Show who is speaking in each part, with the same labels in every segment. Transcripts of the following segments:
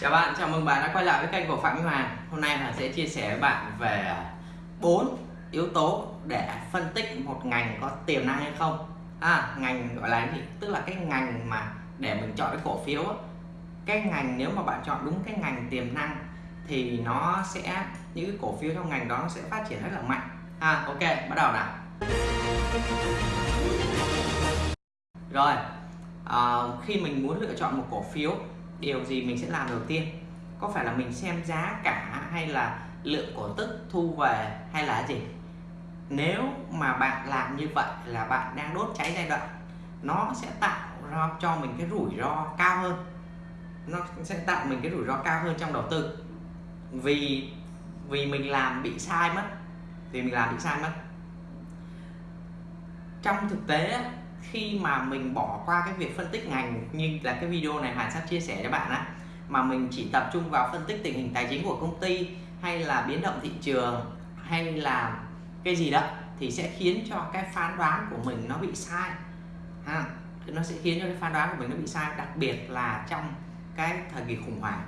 Speaker 1: Chào bạn, chào mừng bạn đã quay lại với kênh của Phạm Minh Hoàng. Hôm nay là sẽ chia sẻ với bạn về bốn yếu tố để phân tích một ngành có tiềm năng hay không. À, Ngành gọi là gì? Tức là cái ngành mà để mình chọn cái cổ phiếu Cái ngành nếu mà bạn chọn đúng cái ngành tiềm năng Thì nó sẽ, những cái cổ phiếu trong ngành đó nó sẽ phát triển rất là mạnh. À, Ok, bắt đầu nào. Rồi, à, khi mình muốn lựa chọn một cổ phiếu điều gì mình sẽ làm đầu tiên? Có phải là mình xem giá cả hay là lượng cổ tức thu về hay là gì? Nếu mà bạn làm như vậy là bạn đang đốt cháy giai đoạn, nó sẽ tạo ra cho mình cái rủi ro cao hơn. Nó sẽ tạo mình cái rủi ro cao hơn trong đầu tư. Vì vì mình làm bị sai mất. Vì mình làm bị sai mất. Trong thực tế khi mà mình bỏ qua cái việc phân tích ngành như là cái video này Hoàn sắp chia sẻ cho bạn á, mà mình chỉ tập trung vào phân tích tình hình tài chính của công ty hay là biến động thị trường hay là cái gì đó, thì sẽ khiến cho cái phán đoán của mình nó bị sai. Ha, nó sẽ khiến cho cái phán đoán của mình nó bị sai, đặc biệt là trong cái thời kỳ khủng hoảng.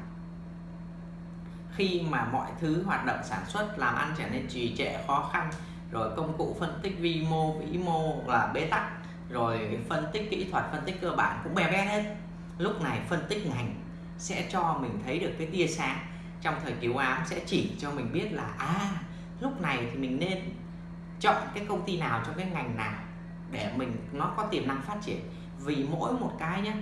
Speaker 1: Khi mà mọi thứ hoạt động sản xuất, làm ăn trở nên trì trệ, khó khăn, rồi công cụ phân tích vi mô, vĩ mô là bế tắc rồi phân tích kỹ thuật, phân tích cơ bản cũng bè bét hết. Lúc này phân tích ngành sẽ cho mình thấy được cái tia sáng. Trong thời cứu ám sẽ chỉ cho mình biết là à lúc này thì mình nên chọn cái công ty nào trong cái ngành nào để mình, nó có tiềm năng phát triển. Vì mỗi một cái nhé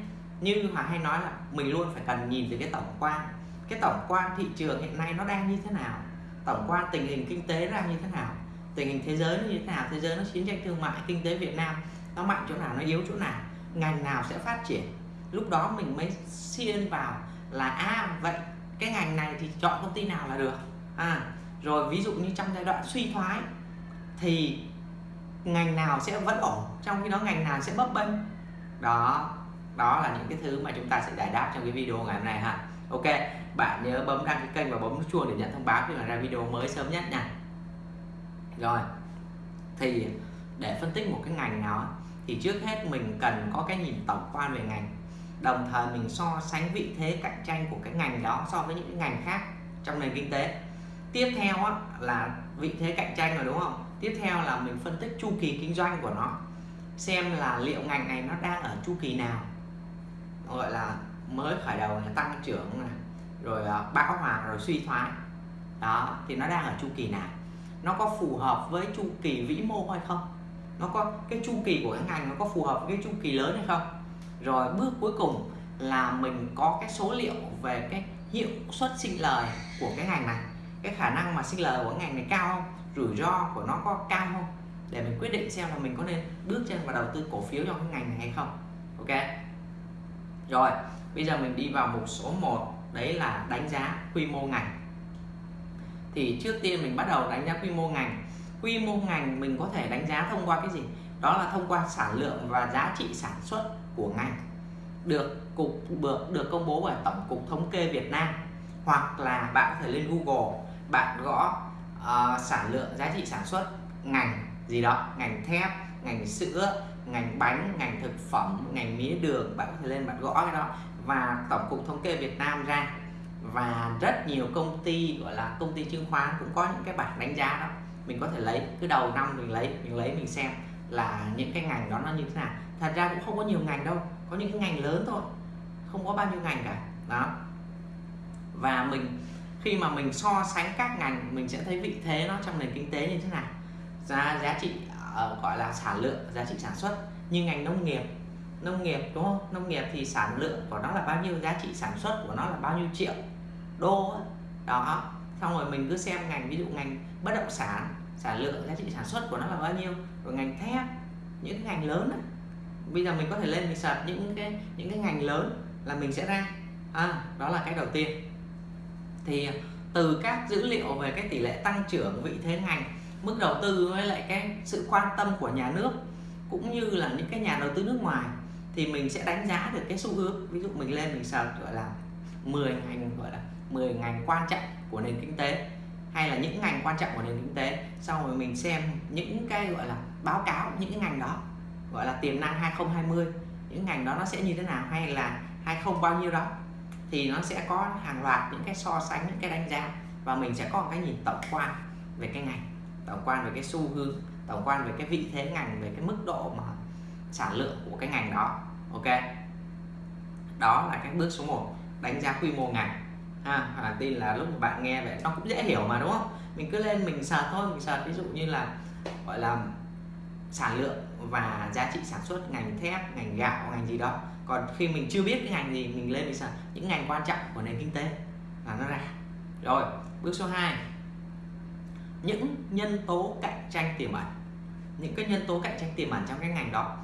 Speaker 1: như mà hay nói là mình luôn phải cần nhìn từ cái tổng quan. Cái tổng quan thị trường hiện nay nó đang như thế nào? Tổng quan tình hình kinh tế đang như thế nào? Tình hình thế giới như thế nào? Thế giới nó chiến tranh thương mại, kinh tế Việt Nam nó mạnh chỗ nào, nó yếu chỗ nào, ngành nào sẽ phát triển. Lúc đó mình mới xuyên vào là à vậy cái ngành này thì chọn công ty nào là được? À rồi ví dụ như trong giai đoạn suy thoái thì ngành nào sẽ vẫn ổn, trong khi đó ngành nào sẽ bấp bênh? Đó đó là những cái thứ mà chúng ta sẽ giải đáp trong cái video ngày hôm nay ha. Ok, bạn nhớ bấm đăng ký kênh và bấm nút chuông để nhận thông báo khi mà ra video mới sớm nhất nha. Rồi, thì để phân tích một cái ngành nào thì trước hết mình cần có cái nhìn tổng quan về ngành. Đồng thời mình so sánh vị thế cạnh tranh của cái ngành đó so với những cái ngành khác trong nền kinh tế. Tiếp theo á, là vị thế cạnh tranh rồi đúng không? Tiếp theo là mình phân tích chu kỳ kinh doanh của nó. Xem là liệu ngành này nó đang ở chu kỳ nào. Gọi là mới khởi đầu là tăng trưởng này rồi à, bão hòa rồi suy thoái. Đó thì nó đang ở chu kỳ nào? Nó có phù hợp với chu kỳ vĩ mô hay không? Nó có cái chu kỳ của cái ngành nó có phù hợp với cái chu kỳ lớn hay không? Rồi bước cuối cùng là mình có cái số liệu về cái hiệu suất sinh lời của cái ngành này. Cái khả năng mà sinh lời của cái ngành này cao không? Rủi ro của nó có cao không? Để mình quyết định xem là mình có nên bước chân vào đầu tư cổ phiếu trong cái ngành này hay không. Ok? Rồi, bây giờ mình đi vào mục số 1 đấy là đánh giá quy mô ngành. Thì trước tiên mình bắt đầu đánh giá quy mô ngành quy mô ngành mình có thể đánh giá thông qua cái gì? Đó là thông qua sản lượng và giá trị sản xuất của ngành. Được cục được được công bố bởi tổng cục thống kê Việt Nam hoặc là bạn có thể lên Google bạn gõ uh, sản lượng giá trị sản xuất ngành gì đó ngành thép ngành sữa ngành bánh ngành thực phẩm ngành mía đường bạn có thể lên bạn gõ cái đó và tổng cục thống kê Việt Nam ra. Và rất nhiều công ty gọi là công ty chứng khoán cũng có những cái bảng đánh giá đó mình có thể lấy cứ đầu năm mình lấy mình lấy mình xem là những cái ngành đó nó như thế nào. Thật ra cũng không có nhiều ngành đâu có những cái ngành lớn thôi không có bao nhiêu ngành cả đó. Và mình khi mà mình so sánh các ngành mình sẽ thấy vị thế nó trong nền kinh tế như thế nào. Giá giá trị uh, gọi là sản lượng giá trị sản xuất như ngành nông nghiệp. Nông nghiệp đúng không? Nông nghiệp thì sản lượng của nó là bao nhiêu giá trị sản xuất của nó là bao nhiêu triệu đô đó xong rồi mình cứ xem ngành ví dụ ngành bất động sản sản lượng giá trị sản xuất của nó là bao nhiêu rồi ngành thép những cái ngành lớn đó. bây giờ mình có thể lên mình search những cái những cái ngành lớn là mình sẽ ra. À, đó là cái đầu tiên. Thì từ các dữ liệu về cái tỷ lệ tăng trưởng vị thế ngành mức đầu tư với lại cái sự quan tâm của nhà nước cũng như là những cái nhà đầu tư nước ngoài thì mình sẽ đánh giá được cái xu hướng. Ví dụ mình lên mình search gọi là 10 ngành gọi là 10 ngành quan trọng của nền kinh tế, hay là những ngành quan trọng của nền kinh tế, xong rồi mình xem những cái gọi là báo cáo những cái ngành đó, gọi là tiềm năng 2020 những ngành đó nó sẽ như thế nào hay là 20 bao nhiêu đó, thì nó sẽ có hàng loạt những cái so sánh, những cái đánh giá, và mình sẽ có một cái nhìn tổng quan về cái ngành, tổng quan về cái xu hướng, tổng quan về cái vị thế ngành, về cái mức độ mà sản lượng của cái ngành đó, ok? Đó là cái bước số 1 đánh giá quy mô ngành ha à, tin là lúc mà bạn nghe vậy nó cũng dễ hiểu mà đúng không? Mình cứ lên mình sờ thôi mình sờ ví dụ như là gọi là sản lượng và giá trị sản xuất ngành thép ngành gạo ngành gì đó. Còn khi mình chưa biết cái ngành gì mình lên mình sờ những ngành quan trọng của nền kinh tế là nó ra. Rồi bước số 2 những nhân tố cạnh tranh tiềm ẩn. Những cái nhân tố cạnh tranh tiềm ẩn trong cái ngành đó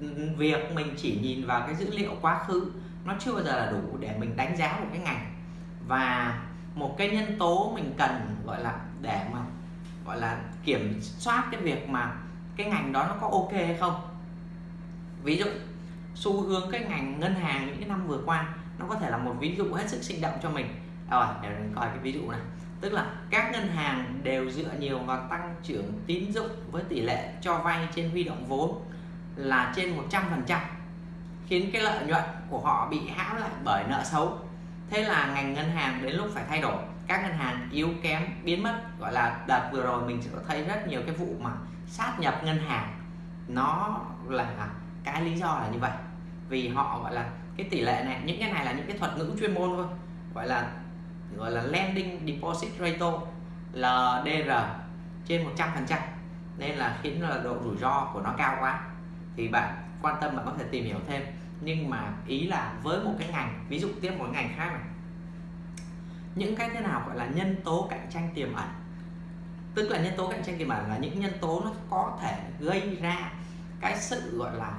Speaker 1: ừ, ừ, việc mình chỉ nhìn vào cái dữ liệu quá khứ nó chưa bao giờ là đủ để mình đánh giá một cái ngành và một cái nhân tố mình cần, gọi là, để mà, gọi là, kiểm soát cái việc mà cái ngành đó nó có ok hay không. Ví dụ, xu hướng cái ngành ngân hàng những cái năm vừa qua, nó có thể là một ví dụ hết sức sinh động cho mình. À, rồi, để mình coi cái ví dụ này tức là các ngân hàng đều dựa nhiều vào tăng trưởng tín dụng với tỷ lệ cho vay trên huy động vốn là trên 100% khiến cái lợi nhuận của họ bị hãm lại bởi nợ xấu thế là ngành ngân hàng đến lúc phải thay đổi. Các ngân hàng yếu kém, biến mất. Gọi là đợt vừa rồi mình sẽ thấy rất nhiều cái vụ mà sát nhập ngân hàng. Nó là cái lý do là như vậy. Vì họ, gọi là, cái tỷ lệ này, những cái này là những cái thuật ngữ chuyên môn thôi. Gọi là gọi là lending deposit ratio LDR trên 100% nên là khiến là độ rủi ro của nó cao quá. Thì bạn quan tâm bạn có thể tìm hiểu thêm nhưng mà ý là với một cái ngành ví dụ tiếp một ngành khác này. Những cái thế nào gọi là nhân tố cạnh tranh tiềm ẩn? Tức là nhân tố cạnh tranh tiềm ẩn là những nhân tố nó có thể gây ra cái sự gọi là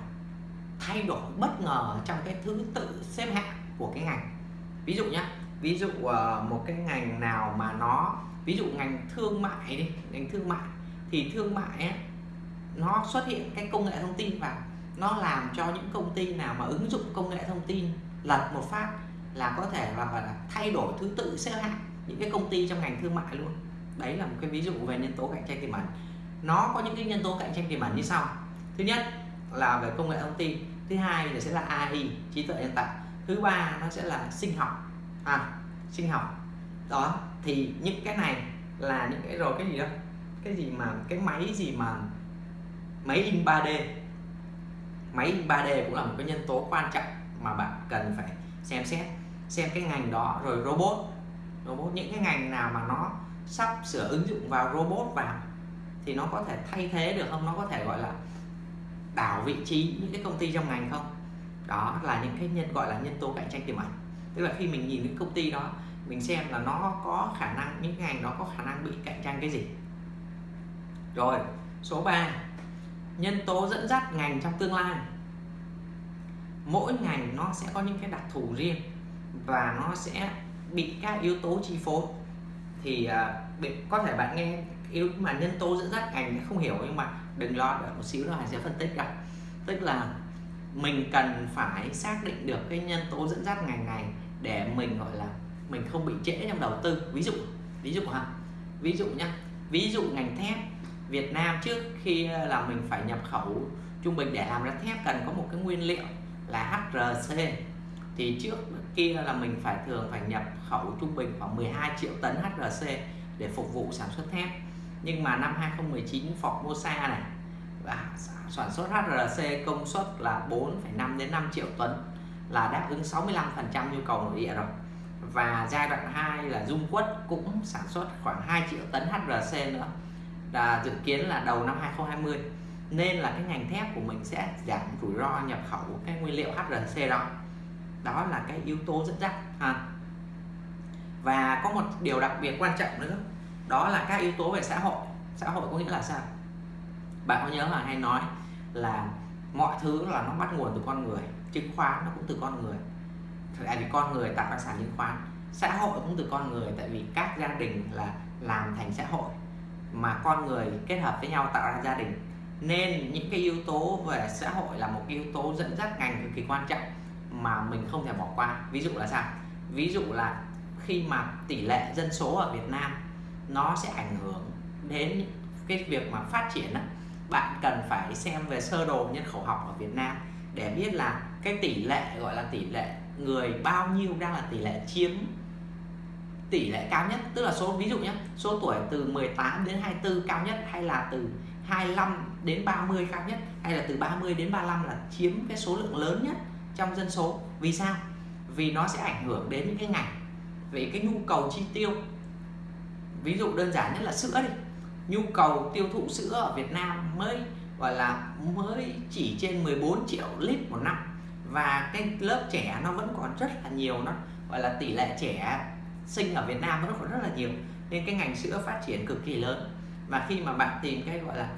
Speaker 1: thay đổi bất ngờ trong cái thứ tự xếp hạng của cái ngành. Ví dụ nhé ví dụ ờ, một cái ngành nào mà nó ví dụ ngành thương mại đi ngành thương mại thì thương mại ấy, nó xuất hiện cái công nghệ thông tin vào nó làm cho những công ty nào mà ứng dụng công nghệ thông tin lật một phát là có thể là, là thay đổi thứ tự xếp hạng những cái công ty trong ngành thương mại luôn. Đấy là một cái ví dụ về nhân tố cạnh tranh tiềm ẩn. Nó có những cái nhân tố cạnh tranh tiềm ẩn như sau. Thứ nhất là về công nghệ thông tin thứ hai là sẽ là AI trí tuệ nhân tạo thứ ba nó sẽ là sinh học. À sinh học. Đó thì những cái này là những cái rồi cái gì đó cái gì mà cái máy gì mà máy in 3D máy 3D cũng là một cái nhân tố quan trọng mà bạn cần phải xem xét, xem cái ngành đó. Rồi robot robot những cái ngành nào mà nó sắp sửa ứng dụng vào robot vào thì nó có thể thay thế được không? Nó có thể gọi là đảo vị trí những cái công ty trong ngành không? Đó là những cái nhân, gọi là nhân tố cạnh tranh tiềm ẩn. Tức là khi mình nhìn những công ty đó, mình xem là nó có khả năng, những ngành đó có khả năng bị cạnh tranh cái gì. Rồi, số 3 nhân tố dẫn dắt ngành trong tương lai. Mỗi ngành nó sẽ có những cái đặc thù riêng và nó sẽ bị các yếu tố chi phối. Thì uh, có thể bạn nghe yếu mà nhân tố dẫn dắt ngành không hiểu nhưng mà đừng lo đợi một xíu nữa sẽ phân tích ra. Tức là mình cần phải xác định được cái nhân tố dẫn dắt ngành này để mình gọi là mình không bị trễ trong đầu tư. Ví dụ ví dụ ha ví dụ nhá. Ví dụ ngành thép Việt Nam trước khi là mình phải nhập khẩu trung bình để làm ra thép cần có một cái nguyên liệu là HRC thì trước kia là mình phải thường phải nhập khẩu trung bình khoảng 12 triệu tấn HRC để phục vụ sản xuất thép. Nhưng mà năm 2019 Formosa này và sản xuất HRC công suất là 4,5 đến 5 triệu tấn là đáp ứng 65% nhu cầu nội địa rồi. Và giai đoạn 2 là Dung Quất cũng sản xuất khoảng 2 triệu tấn HRC nữa là dự kiến là đầu năm 2020 nên là cái ngành thép của mình sẽ giảm rủi ro nhập khẩu cái nguyên liệu HRC đó. Đó là cái yếu tố dẫn dắt, ha. Và có một điều đặc biệt quan trọng nữa, đó là các yếu tố về xã hội. Xã hội có nghĩa là sao? Bạn có nhớ là hay nói là mọi thứ là nó bắt nguồn từ con người, chứng khoán nó cũng từ con người. Tại vì con người tạo ra sản chứng khoán, xã hội cũng từ con người. Tại vì các gia đình là làm thành xã hội mà con người kết hợp với nhau tạo ra gia đình. Nên những cái yếu tố về xã hội là một yếu tố dẫn dắt ngành cực kỳ quan trọng mà mình không thể bỏ qua. Ví dụ là sao? Ví dụ là khi mà tỷ lệ dân số ở Việt Nam nó sẽ ảnh hưởng đến cái việc mà phát triển đó, bạn cần phải xem về sơ đồ nhân khẩu học ở Việt Nam để biết là cái tỷ lệ gọi là tỷ lệ người bao nhiêu đang là tỷ lệ chiếm tỷ lệ cao nhất, tức là số, ví dụ nhé số tuổi từ 18 đến 24 cao nhất hay là từ 25 đến 30 cao nhất, hay là từ 30 đến 35 là chiếm cái số lượng lớn nhất trong dân số. Vì sao? Vì nó sẽ ảnh hưởng đến những cái ngành, về cái nhu cầu chi tiêu. Ví dụ đơn giản nhất là sữa đi, nhu cầu tiêu thụ sữa ở Việt Nam mới, gọi là mới chỉ trên 14 triệu lít một năm, và cái lớp trẻ nó vẫn còn rất là nhiều nó gọi là tỷ lệ trẻ sinh ở Việt Nam vẫn còn rất là nhiều. Nên cái ngành sữa phát triển cực kỳ lớn. Và khi mà bạn tìm cái gọi là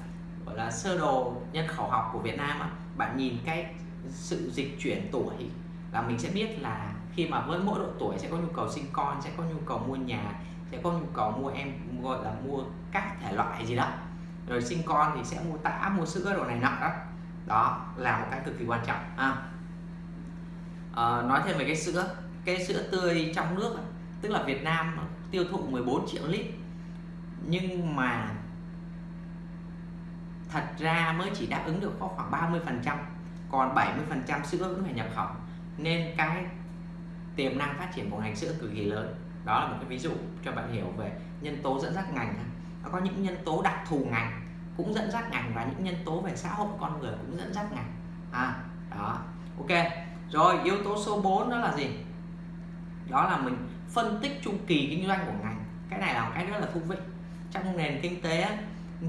Speaker 1: gọi là sơ đồ nhân khẩu học của Việt Nam bạn nhìn cái sự dịch chuyển tuổi là mình sẽ biết là khi mà với mỗi độ tuổi sẽ có nhu cầu sinh con sẽ có nhu cầu mua nhà sẽ có nhu cầu mua em gọi là mua các thể loại gì đó. Rồi sinh con thì sẽ mua tã mua sữa đồ này nọ đó. Đó là một cái cực kỳ quan trọng. À. À, nói thêm về cái sữa. Cái sữa tươi trong nước tức là Việt Nam tiêu thụ 14 triệu lít. Nhưng mà thật ra mới chỉ đáp ứng được có khoảng 30 phần trăm, còn 70 phần trăm sữa vẫn phải nhập khẩu. Nên cái tiềm năng phát triển của ngành sữa cực kỳ lớn. Đó là một cái ví dụ cho bạn hiểu về nhân tố dẫn dắt ngành nó có những nhân tố đặc thù ngành cũng dẫn dắt ngành và những nhân tố về xã hội con người cũng dẫn dắt ngành. À đó. Ok. Rồi, yếu tố số 4 đó là gì? Đó là mình phân tích chu kỳ kinh doanh của ngành. Cái này là một cái rất là thú vị. Trong nền kinh tế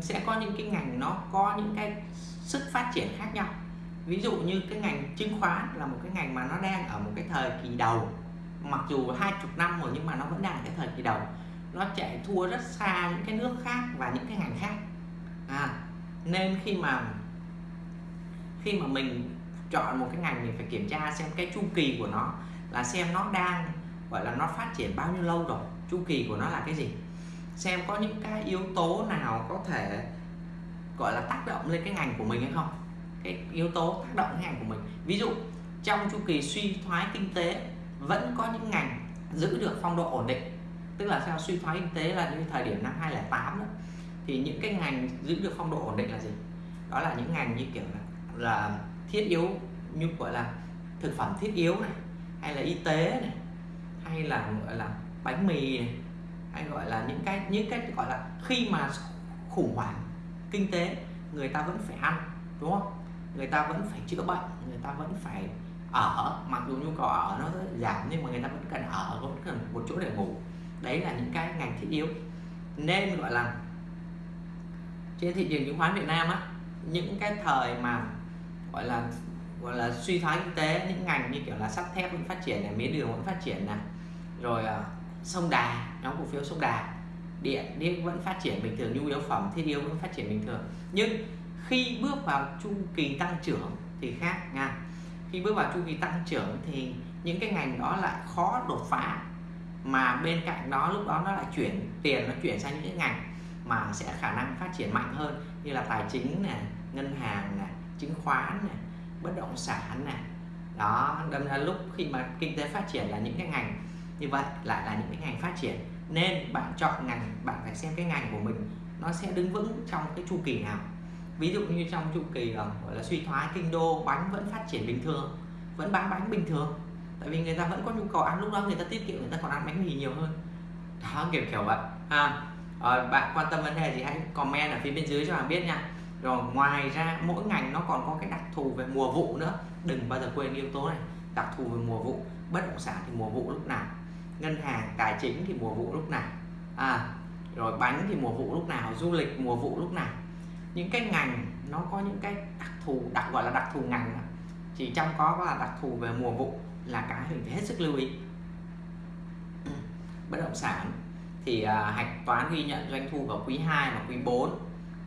Speaker 1: sẽ có những cái ngành nó có những cái sức phát triển khác nhau. Ví dụ như cái ngành chứng khoán là một cái ngành mà nó đang ở một cái thời kỳ đầu. Mặc dù hai chục năm rồi nhưng mà nó vẫn đang ở cái thời kỳ đầu. Nó chạy thua rất xa những cái nước khác và những cái ngành khác. À, nên khi mà khi mà mình chọn một cái ngành mình phải kiểm tra xem cái chu kỳ của nó là xem nó đang gọi là nó phát triển bao nhiêu lâu rồi? Chu kỳ của nó là cái gì? Xem có những cái yếu tố nào có thể gọi là tác động lên cái ngành của mình hay không? Cái yếu tố tác động ngành của mình. Ví dụ trong chu kỳ suy thoái kinh tế vẫn có những ngành giữ được phong độ ổn định. Tức là sao? Suy thoái kinh tế là như thời điểm năm 2008 đó. Thì những cái ngành giữ được phong độ ổn định là gì? Đó là những ngành như kiểu là, là thiết yếu như gọi là thực phẩm thiết yếu này hay là y tế này hay là, gọi là, bánh mì này, hay gọi là những cái những cái gọi là khi mà khủng hoảng kinh tế, người ta vẫn phải ăn, đúng không? Người ta vẫn phải chữa bệnh, người ta vẫn phải ở, mặc dù nhu cầu ở nó giảm nhưng mà người ta vẫn cần ở, vẫn cần một chỗ để ngủ. Đấy là những cái ngành thiết yếu. Nên gọi là trên thị trường chứng khoán Việt Nam á, những cái thời mà, gọi là gọi là suy thoái kinh tế, những ngành như kiểu là sắt thép vẫn phát triển này, mía đường vẫn phát triển này rồi à, sông đà, nhóm cổ phiếu sông đà. Điện điện vẫn phát triển bình thường, nhu yếu phẩm, thiết yếu vẫn phát triển bình thường. Nhưng khi bước vào chu kỳ tăng trưởng thì khác nha. Khi bước vào chu kỳ tăng trưởng thì những cái ngành đó lại khó đột phá, mà bên cạnh đó, lúc đó nó lại chuyển tiền, nó chuyển sang những cái ngành mà sẽ khả năng phát triển mạnh hơn, như là tài chính này ngân hàng này chứng khoán này bất động sản này đó, đâm ra lúc khi mà kinh tế phát triển là những cái ngành như vậy lại là những cái ngành phát triển. Nên bạn chọn ngành bạn phải xem cái ngành của mình nó sẽ đứng vững trong cái chu kỳ nào. Ví dụ như trong chu kỳ ờ, gọi là suy thoái kinh đô bánh vẫn phát triển bình thường vẫn bán bánh bình thường. Tại vì người ta vẫn có nhu cầu ăn lúc đó người ta tiết kiệm người ta còn ăn bánh mì nhiều hơn. Đó kiểu kiểu vậy. À, à, bạn quan tâm vấn đề gì hãy comment ở phía bên dưới cho bạn biết nha. Rồi ngoài ra mỗi ngành nó còn có cái đặc thù về mùa vụ nữa. Đừng bao giờ quên yếu tố này đặc thù về mùa vụ. Bất động sản thì mùa vụ lúc nào ngân hàng tài chính thì mùa vụ lúc nào? À rồi bánh thì mùa vụ lúc nào? Du lịch mùa vụ lúc nào? Những cái ngành nó có những cái đặc thù đặc gọi là đặc thù ngành chỉ trong có là đặc thù về mùa vụ là cái mình phải hết sức lưu ý. Bất động sản thì à, hạch toán ghi nhận doanh thu vào quý 2 và quý 4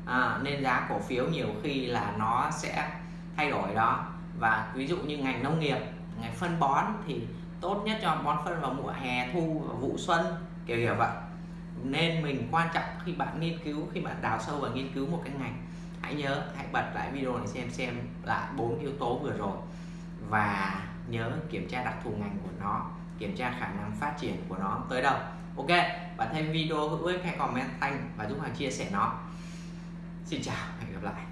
Speaker 1: à, nên giá cổ phiếu nhiều khi là nó sẽ thay đổi đó. Và ví dụ như ngành nông nghiệp ngành phân bón thì tốt nhất cho bón phân vào mùa hè thu và vụ xuân, kiểu kiểu vậy. Nên mình quan trọng khi bạn nghiên cứu, khi bạn đào sâu và nghiên cứu một cái ngành, hãy nhớ, hãy bật lại video này xem xem lại bốn yếu tố vừa rồi. Và nhớ kiểm tra đặc thù ngành của nó, kiểm tra khả năng phát triển của nó tới đâu. Ok bạn thấy video hữu ích, hãy comment thanh và giúp hàng chia sẻ nó. Xin chào, hẹn gặp lại.